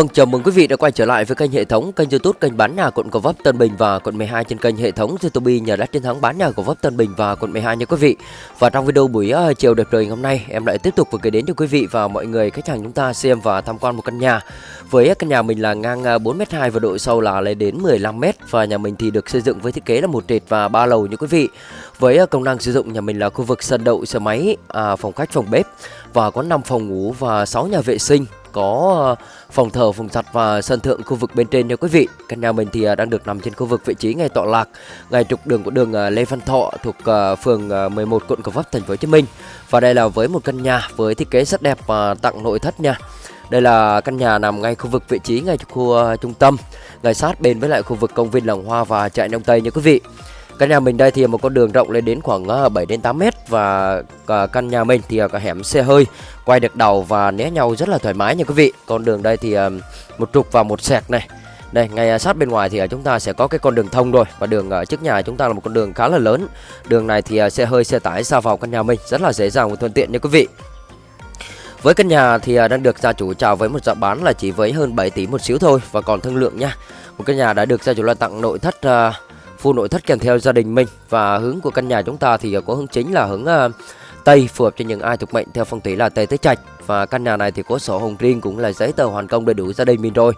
Vâng, chào mừng quý vị đã quay trở lại với kênh hệ thống kênh YouTube kênh bán nhà quận Gò Vấp Tân Bình và quận 12 trên kênh hệ thống YouTube nhà đất chiến thắng bán nhà Gò Vấp Tân Bình và quận 12 nha quý vị. Và trong video buổi uh, chiều đẹp trời ngày hôm nay, em lại tiếp tục vừa gửi đến cho quý vị và mọi người khách hàng chúng ta xem và tham quan một căn nhà. Với căn nhà mình là ngang ờ, 4m2 và độ sâu là lên đến 15m và nhà mình thì được xây dựng với thiết kế là một trệt và ba lầu nha quý vị. Với ờ, công năng sử dụng nhà mình là khu vực sân đậu xe máy, à, phòng khách, phòng bếp và có 5 phòng ngủ và 6 nhà vệ sinh có ờ, phòng thờ, phòng giặt và sân thượng khu vực bên trên nha quý vị. Căn nhà mình thì ờ, đang được nằm trên khu vực vị trí ngay tọa lạc, ngay trục đường của đường ờ, Lê Văn Thọ thuộc phường 11 quận Gò Vấp thành phố Hồ Chí Minh. Và đây là với một căn nhà với thiết kế rất đẹp và tặng nội thất nha. Đây là căn nhà nằm ngay khu vực vị trí ngay khu uh, trung tâm, ngay sát bên với lại khu vực công viên Làng Hoa và chợ Đông Tây nha quý vị. Căn nhà mình đây thì một con đường rộng lên đến khoảng ờ, 7 đến 8 mét và ờ, căn nhà mình thì ờ, có hẻm xe hơi quay được đầu và né nhau rất là thoải mái nha quý vị. Con đường đây thì một trục và một sẹt này. Đây, ngay sát bên ngoài thì chúng ta sẽ có cái con đường thông rồi và đường trước nhà chúng ta là một con đường khá là lớn. Đường này thì xe hơi, xe tải ra vào căn nhà mình rất là dễ dàng và thuận tiện nha quý vị. Với căn nhà thì đang được gia chủ chào với một giá bán là chỉ với hơn 7 tỷ một xíu thôi và còn thương lượng nha. Một căn nhà đã được gia chủ là tặng nội thất uh, full nội thất kèm theo gia đình mình và hướng của căn nhà chúng ta thì có hướng chính là hướng uh, Tây phù hợp cho những ai thuộc mệnh theo phong thủy là Tây Tứ Trạch và căn nhà này thì có sổ hồng riêng cũng là giấy tờ hoàn công đầy đủ gia đình mình rồi.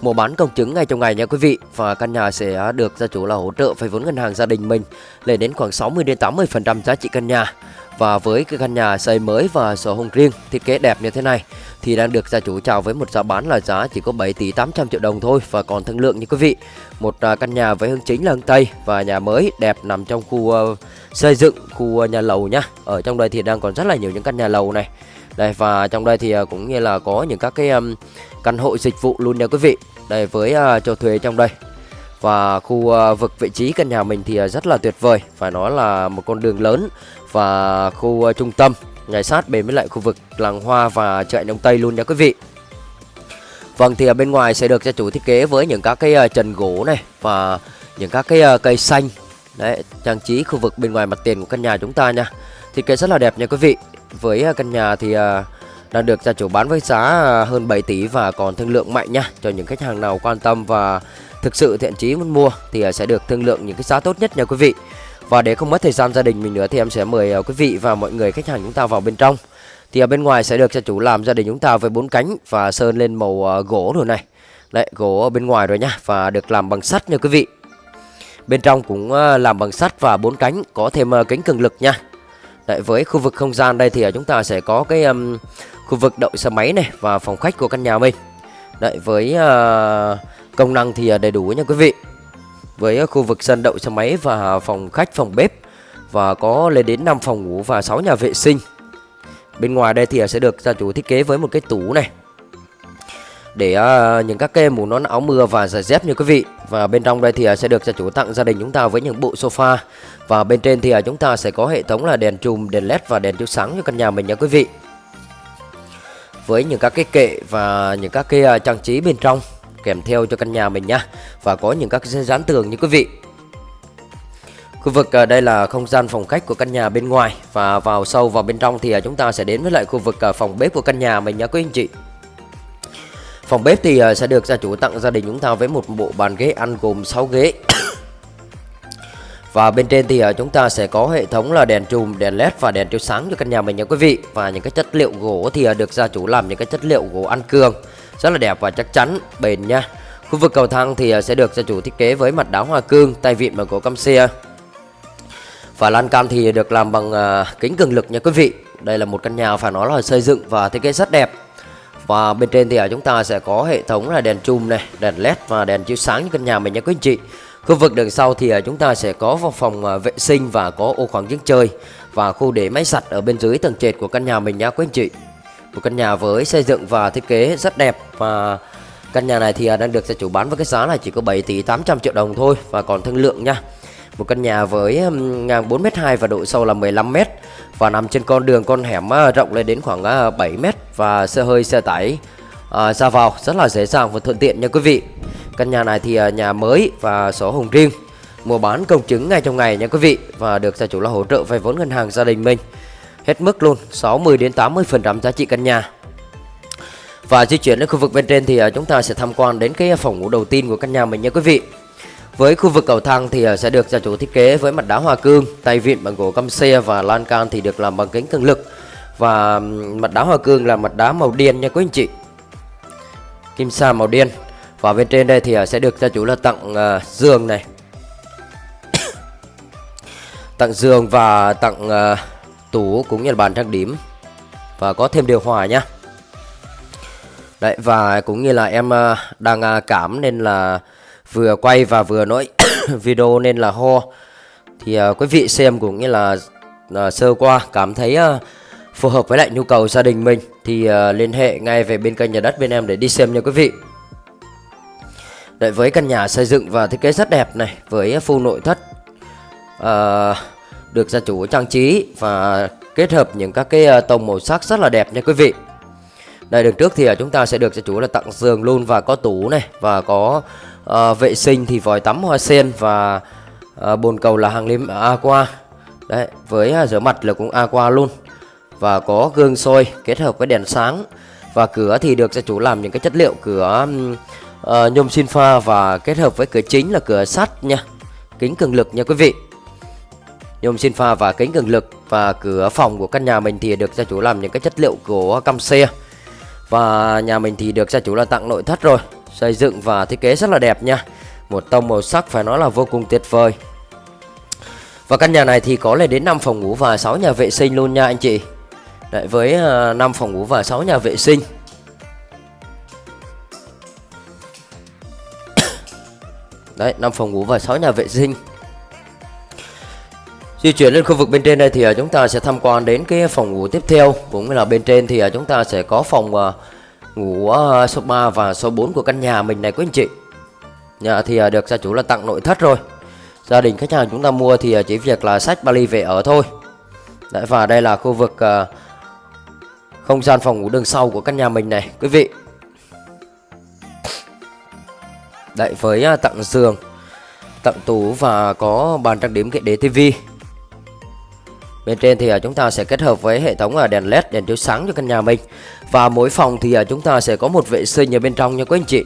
Mua bán công chứng ngay trong ngày nha quý vị và căn nhà sẽ được gia chủ là hỗ trợ vay vốn ngân hàng gia đình mình lên đến khoảng 60 đến 80% giá trị căn nhà. Và với cái căn nhà xây mới và sổ hồng riêng thiết kế đẹp như thế này thì đang được gia chủ chào với một giá bán là giá chỉ có 7 tỷ 800 triệu đồng thôi và còn thương lượng như quý vị. Một à, căn nhà với hướng chính là hướng Tây và nhà mới đẹp nằm trong khu ờ, xây dựng khu ờ, nhà lầu nhá. Ở trong đây thì đang còn rất là nhiều những căn nhà lầu này. Đây và trong đây thì ờ, cũng như là có những các cái um, căn hộ dịch vụ luôn nha quý vị. Đây với uh, cho thuê trong đây và khu uh, vực vị trí căn nhà mình thì uh, rất là tuyệt vời phải nói là một con đường lớn và khu uh, trung tâm ngay sát bên với lại khu vực làng hoa và chợ đông tây luôn nha quý vị. Vâng thì ở bên ngoài sẽ được gia chủ thiết kế với những các cái ờ, trần gỗ này và những các cái ờ, cây xanh. Đấy, trang trí khu vực bên ngoài mặt tiền của căn nhà chúng ta nha. Thiết kế rất là đẹp nha quý vị. Với ờ, căn nhà thì đang được gia chủ bán với giá hơn 7 tỷ và còn thương lượng mạnh nha. Cho những khách hàng nào quan tâm và thực sự thiện chí muốn mua thì sẽ được thương lượng những cái giá tốt nhất nha quý vị và để không mất thời gian gia đình mình nữa thì em sẽ mời ờ, quý vị và mọi người khách hàng chúng ta vào bên trong. Thì ở bên ngoài sẽ được gia chủ làm gia đình chúng ta với bốn cánh và sơn lên màu ờ, gỗ rồi này. Đấy, gỗ ở bên ngoài rồi nhá và được làm bằng sắt nha quý vị. Bên trong cũng ờ, làm bằng sắt và bốn cánh, có thêm cánh cường lực nha. Đấy, với khu vực không gian đây thì chúng ta sẽ có cái um, khu vực đậu xe máy này và phòng khách của căn nhà mình. Đấy, với uh, công năng thì đầy đủ nha quý vị với khu vực sân đậu xe máy và phòng khách phòng bếp và có lên đến 5 phòng ngủ và 6 nhà vệ sinh. Bên ngoài đây thì sẽ được gia chủ thiết kế với một cái tủ này để uh, những các cái mũ nón áo mưa và giày dép như quý vị. Và bên trong đây thì uh, sẽ được gia chủ tặng gia đình chúng ta với những bộ sofa và bên trên thì uh, chúng ta sẽ có hệ thống là đèn chùm, đèn led và đèn chiếu sáng cho căn nhà mình nha quý vị. Với những các cái kệ và những các cái trang trí bên trong kèm theo cho căn nhà mình nhá và có những các dán tường như quý vị Khu vực à, đây là không gian phòng khách của căn nhà bên ngoài và vào sâu vào bên trong thì à, chúng ta sẽ đến với lại khu vực à, phòng bếp của căn nhà mình nhé quý anh chị. Phòng bếp thì sẽ được gia chủ tặng gia đình chúng ta với một bộ bàn ghế ăn gồm 6 ghế. và bên trên thì chúng ta sẽ có hệ thống là đèn chùm, đèn led và đèn chiếu sáng cho căn nhà mình nha quý vị. Và những cái chất liệu gỗ thì được gia chủ làm những cái chất liệu gỗ ăn cương rất là đẹp và chắc chắn, bền nha. Khu vực cầu thang thì à, sẽ được gia chủ thiết kế với mặt đá hoa cương, tay vịn bằng gỗ cam xe. Và lan can thì được làm bằng à, kính cường lực nha quý vị. Đây là một căn nhà phải nói là xây dựng và thiết kế rất đẹp. Và bên trên thì ở chúng ta sẽ có hệ thống là đèn chùm này, đèn led và đèn chiếu sáng như căn nhà mình nha quý anh chị. Khu vực đằng sau thì chúng ta sẽ có phòng vệ sinh và có ô khoảng giếng chơi và khu để máy giặt ở bên dưới tầng trệt của căn nhà mình nha quý anh chị một căn nhà với xây dựng và thiết kế rất đẹp. Và căn nhà này thì à, đang được gia chủ bán với cái giá là chỉ có 7 tỷ 800 triệu đồng thôi. Và còn thương lượng nha. Một căn nhà với ngang 4m2 và độ sâu là 15m và nằm trên con đường con hẻm à, rộng lên đến khoảng à, 7m và xe hơi xe tải à, ra vào rất là dễ dàng và thuận tiện nha quý vị. Căn nhà này thì nhà mới và sổ hồng riêng. Mua bán công chứng ngay trong ngày nha quý vị. Và được gia chủ là hỗ trợ vay vốn ngân hàng gia đình mình hết mức luôn 60 đến 80% giá trị căn nhà Và di chuyển đến khu vực bên trên thì à, chúng ta sẽ tham quan đến cái phòng ngủ đầu tiên của căn nhà mình nha quý vị. Với khu vực cầu thang thì à, sẽ được gia chủ thiết kế với mặt đá hoa cương, tay vịn bằng gỗ căm xe và lan can thì được làm bằng kính cường lực. Và mặt đá hoa cương là mặt đá màu đen nha quý anh chị. Kim sa màu đen. Và bên trên đây thì à, sẽ được gia chủ là tặng uh, giường này. tặng giường và tặng uh, tủ cũng như là bàn trang điểm và có thêm điều hòa nhá. Đấy và cũng như là em ờ, đang ờ, cảm nên là vừa quay và vừa nói video nên là ho thì ờ, quý vị xem cũng như là sơ qua cảm thấy phù hợp với lại nhu cầu gia đình mình thì liên hệ ngay về bên kênh nhà đất bên em để đi xem nha quý vị. Đấy với căn nhà xây dựng và thiết kế rất đẹp này với full nội thất uh, được gia chủ trang trí và kết hợp những các cái ờ, tông màu sắc rất là đẹp nha quý vị. Đây đường trước thì ờ, chúng ta sẽ được gia chủ là tặng giường luôn và có tủ này và có uh, vệ sinh thì vòi tắm hoa sen và uh, bồn cầu là hàng lim à, aqua. Đấy với à, rửa mặt là cũng aqua luôn. Và có gương soi kết hợp với đèn sáng. Và cửa thì được gia chủ làm những cái chất liệu cửa uh, nhôm xin pha và kết hợp với cửa chính là cửa sắt nha. Kính cường lực nha quý vị nhôm xin pha và kính cường lực và cửa phòng của căn nhà mình thì được gia chủ làm những cái chất liệu của căm xe. Và nhà mình thì được gia chủ là tặng nội thất rồi xây dựng và thiết kế rất là đẹp nha. Một tông màu sắc phải nói là vô cùng tuyệt vời. Và căn nhà này thì có lên đến 5 phòng ngủ và 6 nhà vệ sinh luôn nha anh chị. Đấy, với à, 5 phòng ngủ và 6 nhà vệ sinh. Đấy 5 phòng ngủ và 6 nhà vệ sinh. Di chuyển lên khu vực bên trên đây thì à, chúng ta sẽ tham quan đến cái phòng ngủ tiếp theo. Cũng là bên trên thì à, chúng ta sẽ có phòng à, ngủ số 3 và số 4 của căn nhà mình này quý anh chị. Nhà thì được gia chủ là tặng nội thất rồi. Gia đình khách hàng chúng ta mua thì chỉ việc là sách Bali về ở thôi. Đấy, Và đây là khu vực không gian phòng ngủ đường sau của căn nhà mình này quý vị. Đấy với tặng giường Tặng tủ và có bàn trang điểm kệ đế tivi. Bên trên thì chúng ta sẽ kết hợp với hệ thống đèn led đèn chiếu sáng cho căn nhà mình. Và mỗi phòng thì chúng ta sẽ có một vệ sinh ở bên trong nha quý anh chị.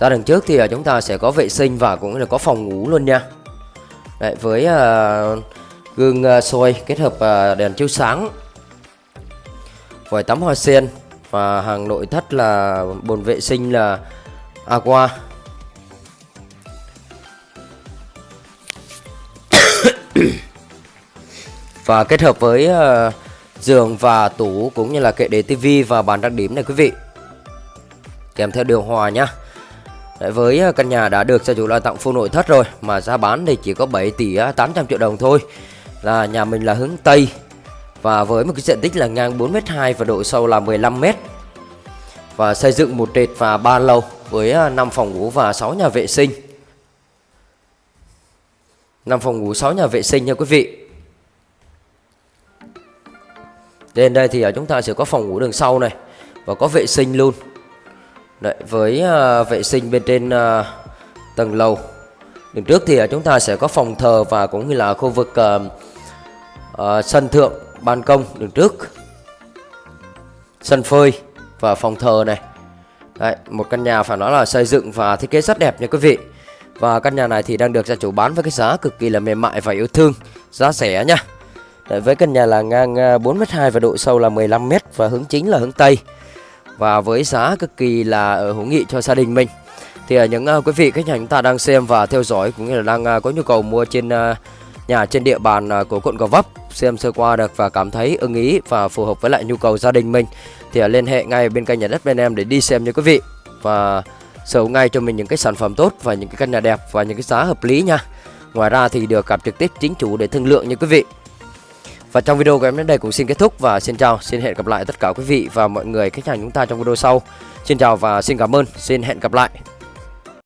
Ra đằng trước thì chúng ta sẽ có vệ sinh và cũng là có phòng ngủ luôn nha. Đấy, Với gương soi kết hợp đèn chiếu sáng. Vòi tắm hoa sen Và hàng nội thất là bồn vệ sinh là Aqua và kết hợp với uh, giường và tủ cũng như là kệ để tivi và bàn trang điểm này quý vị. Kèm theo điều hòa nhá. Đấy, với ờ, căn nhà đã được gia chủ là tặng full nội thất rồi mà giá bán thì chỉ có 7 tỷ 800 triệu đồng thôi. Là nhà mình là hướng Tây và với một cái diện tích là ngang 4m2 và độ sâu là 15m và xây dựng một trệt và ba lầu với ờ, 5 phòng ngủ và 6 nhà vệ sinh. 5 phòng ngủ 6 nhà vệ sinh nha quý vị. Đến đây thì ở chúng ta sẽ có phòng ngủ đường sau này Và có vệ sinh luôn. Đấy, Với uh, vệ sinh bên trên uh, tầng lầu. Đường trước thì uh, chúng ta sẽ có phòng thờ và cũng như là khu vực uh, uh, sân thượng, ban công đường trước. Sân phơi và phòng thờ này. Đấy, Một căn nhà phải nói là xây dựng và thiết kế rất đẹp nha quý vị. Và căn nhà này thì đang được gia chủ bán với cái giá cực kỳ là mềm mại và yêu thương Giá rẻ nha. Đấy, với căn nhà là ngang à, 4m2 và độ sâu là 15m và hướng chính là hướng Tây. Và với giá cực kỳ là ở hữu nghị cho gia đình mình. Thì những uh, quý vị khách hàng chúng ta đang xem và theo dõi cũng như là đang uh, có nhu cầu mua trên uh, nhà trên địa bàn của quận Gò Vấp xem sơ qua được và cảm thấy ưng ý và phù hợp với lại nhu cầu gia đình mình thì liên hệ ngay bên kênh nhà đất bên em để đi xem nha quý vị. Và sở hữu ngay cho mình những cái sản phẩm tốt và những cái căn nhà đẹp và những cái giá hợp lý nha. Ngoài ra thì được gặp trực tiếp chính chủ để thương lượng nha quý vị và trong video của em đến đây cũng xin kết thúc và xin chào, xin hẹn gặp lại tất cả quý vị và mọi người khách hàng chúng ta trong video sau. Xin chào và xin cảm ơn, xin hẹn gặp lại.